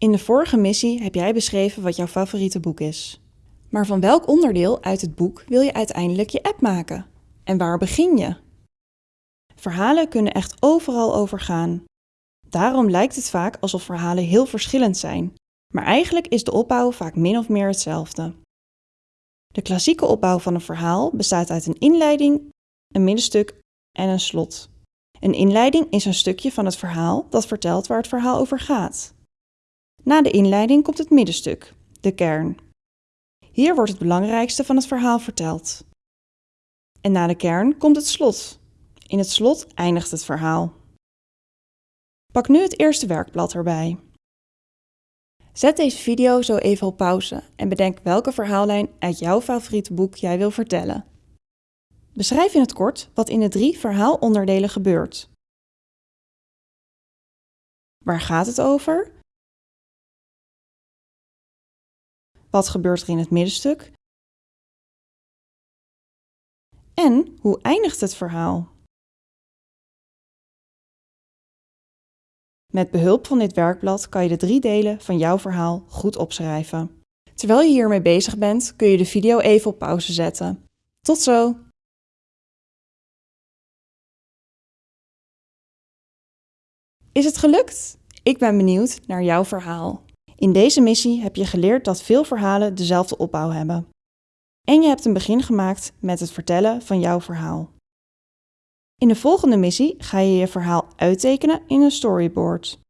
In de vorige missie heb jij beschreven wat jouw favoriete boek is. Maar van welk onderdeel uit het boek wil je uiteindelijk je app maken? En waar begin je? Verhalen kunnen echt overal over gaan. Daarom lijkt het vaak alsof verhalen heel verschillend zijn, maar eigenlijk is de opbouw vaak min of meer hetzelfde. De klassieke opbouw van een verhaal bestaat uit een inleiding, een middenstuk en een slot. Een inleiding is een stukje van het verhaal dat vertelt waar het verhaal over gaat. Na de inleiding komt het middenstuk, de kern. Hier wordt het belangrijkste van het verhaal verteld. En na de kern komt het slot. In het slot eindigt het verhaal. Pak nu het eerste werkblad erbij. Zet deze video zo even op pauze en bedenk welke verhaallijn uit jouw favoriete boek jij wil vertellen. Beschrijf in het kort wat in de drie verhaalonderdelen gebeurt. Waar gaat het over? Wat gebeurt er in het middenstuk? En hoe eindigt het verhaal? Met behulp van dit werkblad kan je de drie delen van jouw verhaal goed opschrijven. Terwijl je hiermee bezig bent, kun je de video even op pauze zetten. Tot zo! Is het gelukt? Ik ben benieuwd naar jouw verhaal. In deze missie heb je geleerd dat veel verhalen dezelfde opbouw hebben. En je hebt een begin gemaakt met het vertellen van jouw verhaal. In de volgende missie ga je je verhaal uittekenen in een storyboard.